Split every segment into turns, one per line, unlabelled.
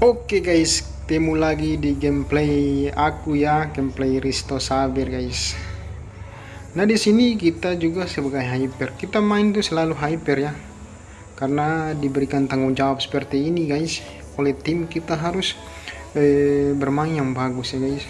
Oke guys, temu lagi di gameplay aku ya, gameplay Risto Saber guys. Nah di sini kita juga sebagai hyper, kita main tuh selalu hyper ya, karena diberikan tanggung jawab seperti ini guys oleh tim kita harus eh, bermain yang bagus ya guys.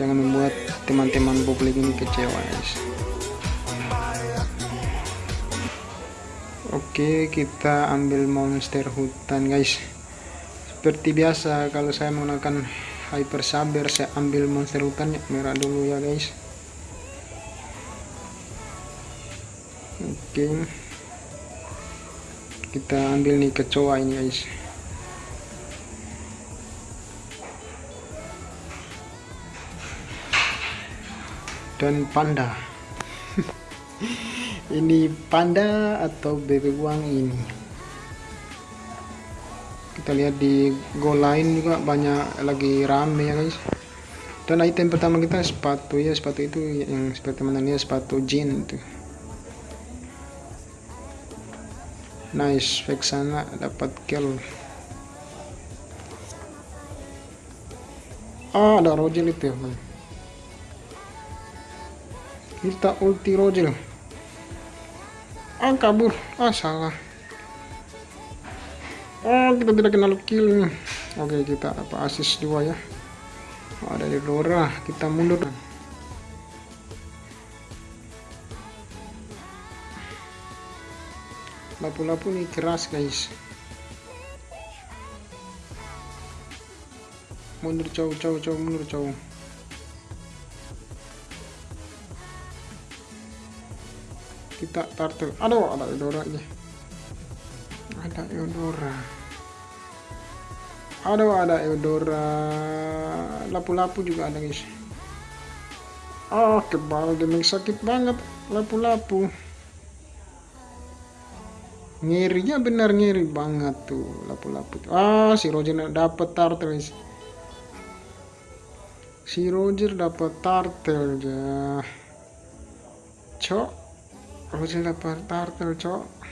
Jangan membuat teman-teman publik ini kecewa guys. Oke, kita ambil monster hutan guys seperti biasa kalau saya menggunakan hyper saber saya ambil monster hutannya merah dulu ya guys. Oke. Kita ambil nih kecoa ini guys. Dan panda. Ini panda atau bebek uang ini kita lihat di go lain juga banyak lagi rame ya guys. Dan item pertama kita sepatu ya sepatu itu yang seperti teman ini sepatu jean itu. Nice fake sana dapat kill. Ah ada rojel itu ya kita ulti rojel ah kabur. Ah salah Oh kita tidak kenal kill nih Oke kita apa asis dua ya. Oh, Ada di Dora Kita mundur. Lapu-lapu nih keras guys. Mundur jauh jauh jauh mundur jauh. Kita turtle. Aduh ada Dora aja ada Eudora. Aduh ada Eudora. Lapu-lapu juga ada guys. Oh kebal gaming sakit banget. Lapu-lapu. Ngirinya benar ngiri banget tuh lapu-lapu. Ah si Roger dapat turtle guys. Si Roger dapat turtle ya cok Roger dapat turtle cok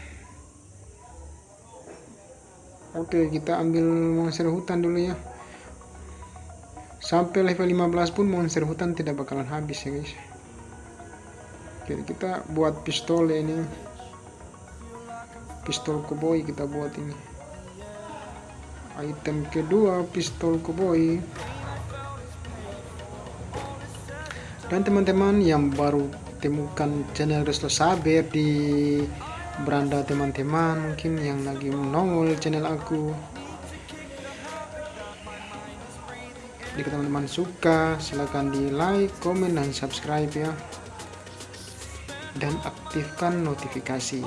Oke kita ambil monster hutan dulu ya. Sampai level 15 pun monster hutan tidak bakalan habis ya guys. Jadi kita buat pistol ya ini. Pistol koboi kita buat ini. Item kedua pistol koboi. Dan teman-teman yang baru temukan channel Resto Saber di beranda teman-teman mungkin yang lagi menongol channel aku. Jika teman-teman suka silahkan di like, komen, dan subscribe ya. Dan aktifkan notifikasi.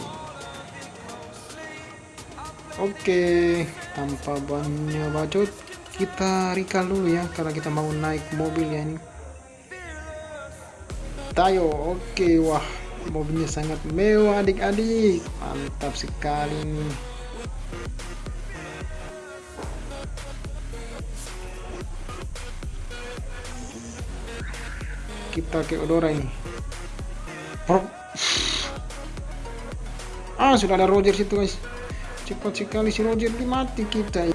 Oke tanpa banyak bacot kita recall dulu ya karena kita mau naik mobil ya ini. Tayo oke wah mobilnya sangat mewah adik-adik. Mantap sekali. Nih kita ke Odora ini. Ah sudah ada Roger situ guys. Cepat sekali si Roger mati kita.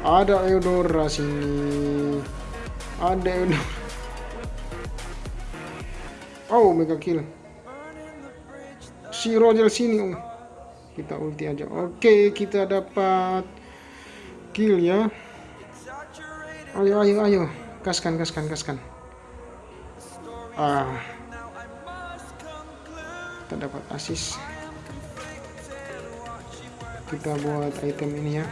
Ada Eudora sini. Ada Eudora Oh, mega kill. Si Roger sini, oh. Kita ulti aja. Oke, kita dapat kill ya. Ayo, ayo, ayo. Kaskan, kaskan, kaskan. Ah. Kita dapat asis. Kita buat item ini ya.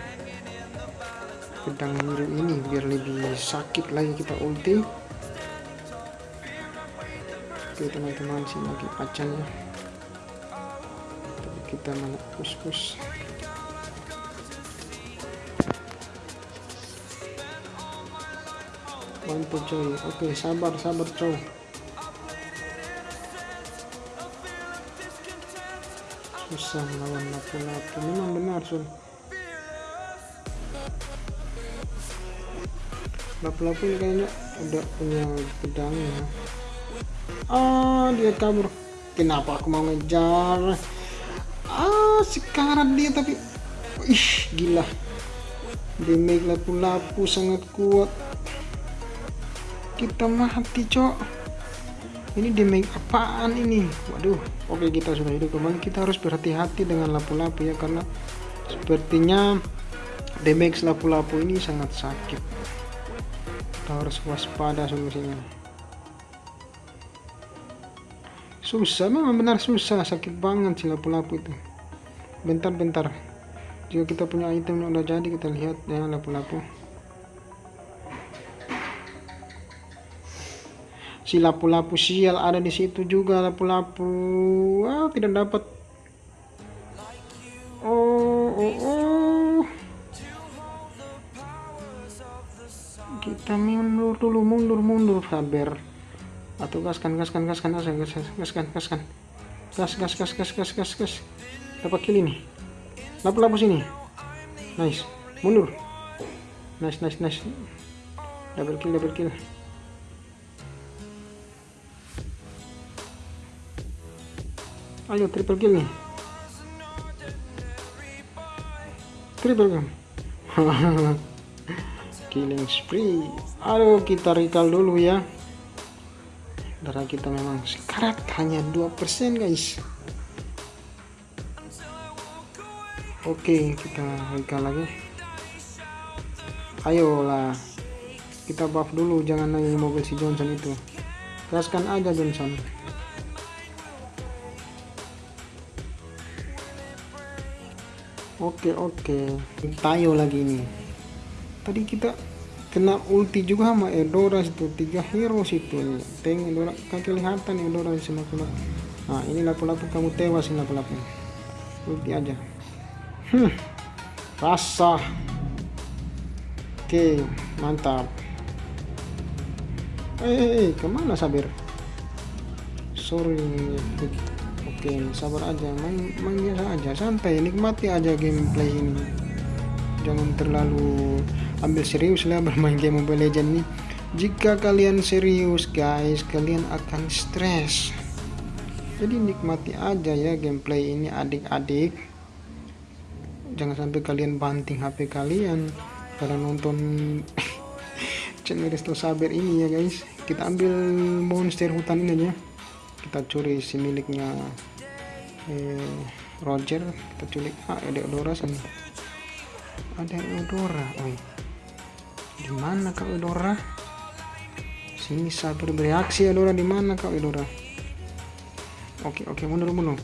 Pedang biru ini biar lebih sakit lagi kita ulti oke teman-teman sini lagi acan ya tapi kita mana kus-kus bantu coy. Oke sabar sabar coy. Susah melawan lapu-lapu memang benar sun lapu-lapu ini kayaknya udah punya pedang ya ah dia kabur kenapa aku mau ngejar? Ah sekarang dia tapi ih gila. Damage lapu-lapu sangat kuat. Kita mati cok. Ini damage apaan ini? Waduh oke kita sudah hidup kembali. Kita harus berhati-hati dengan lapu-lapu ya karena sepertinya damage lapu-lapu ini sangat sakit. Kita harus waspada solusinya susah. Memang benar susah sakit banget si lapu-lapu itu. Bentar-bentar. Jika kita punya item yang udah jadi kita lihat ya lapu-lapu. Si lapu-lapu sial ada di situ juga lapu-lapu. Wow tidak dapat gaskan gaskan gaskan gaskan gaskan gaskan gaskan. Gas gas gas gas gas gas gas. Dapat kill ini. Lapu-lapu sini. Nice. Mundur. Nice nice nice. Double kill double kill. Ayo triple kill nih. Triple kill. Killing spree. Aduh kita recall dulu ya darah kita memang sekarat. hanya 2% guys. Oke kita recall lagi. Ayolah kita buff dulu. Jangan nanya mobil si Johnson itu. Gaskan aja Johnson. Oke oke. Tayo lagi ini. Tadi kita kena ulti juga sama Eudora itu tiga hero situ. Tengok Eudora kan kelihatan Eudora di sana nah ini lapu-lapu kamu tewas ini lapu-lapu. Ulti aja. Hmm. Rasa. Oke mantap. Eh, eh, eh ke mana Sabir? Sorry Oke, sabar aja, main, main biasa aja, santai, nikmati aja gameplay ini. Jangan terlalu ambil serius lah bermain game Mobile Legends ini. Jika kalian serius guys, kalian akan stres. Jadi nikmati aja ya gameplay ini adik-adik. Jangan sampai kalian banting HP kalian karena nonton channel Resto Saber ini ya guys. Kita ambil monster hutan ini aja. Kita curi si miliknya eh, Roger kita culik ah ada Eudora sana ada Eudora oi di mana kau Eudora sini sabar bereaksi Eudora di mana kau Eudora oke oke mundur mundur.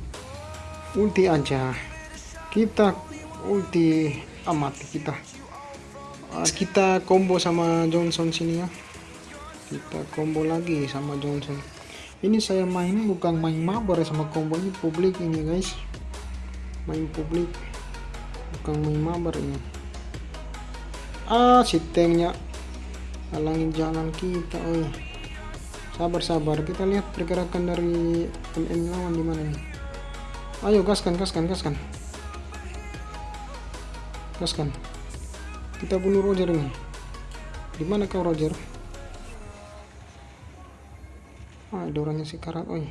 Ulti aja. Kita ulti amat kita. Kita combo sama Johnson sini ya. Kita combo lagi sama Johnson. Ini saya main bukan main mabar sama combo ini publik ini guys. Main publik. Bukan main mabar ini ah si tanknya halangin jalan kita oi. Sabar sabar kita lihat pergerakan dari MM lawan di mana nih. Ayo gaskan gaskan gaskan. Gaskan. Kita bunuh Roger nih di mana kau Roger? Ah ada orangnya sekarat oi.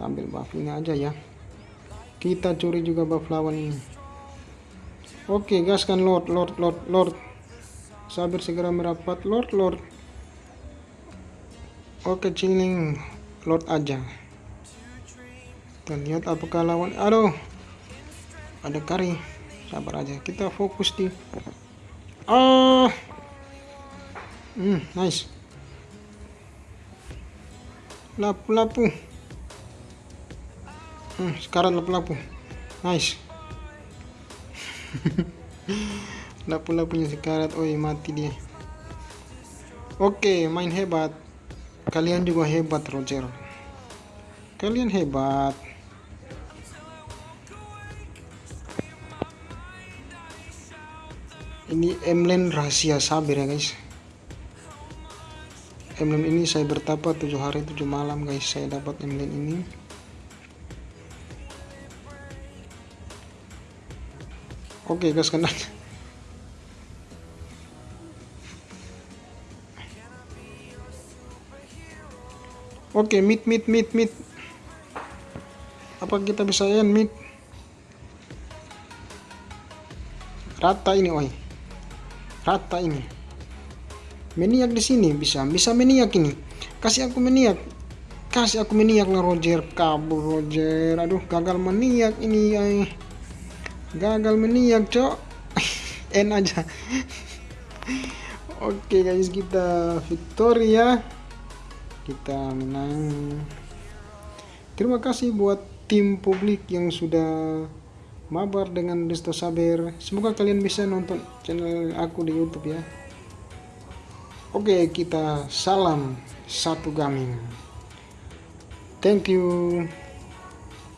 Tampil buff ini aja ya. Kita curi juga buff lawan ini oke gaskan lord lord lord lord. Sabar segera merapat lord lord. Oke chilling lord aja. Kita lihat apakah lawan? Aduh ada kari. Sabar aja kita fokus di ah! Hmm nice. Lapu-lapu. Hmm, sekarang lapu-lapu. Nice lapu-lapunya sekarat oh mati dia. Oke main hebat. Kalian juga hebat Roger. Kalian hebat. Ini emblem rahasia sabir ya guys. Emblem ini saya bertapa tujuh hari tujuh malam guys. Saya dapat emblem ini Oke, gas kena. Oke, mid mid mid mid. Apa kita bisa end mid? Rata ini, oi. Rata ini. Meniak di sini bisa, bisa meniak ini. Kasih aku meniak. Kasih aku meniak lah Roger kabur Roger. Aduh, gagal meniak ini, ay gagal meniak cok. N aja. Oke guys kita Victoria kita menang. Terima kasih buat tim publik yang sudah mabar dengan Desto Saber. Semoga kalian bisa nonton channel aku di YouTube ya. Oke kita salam satu gaming. Thank you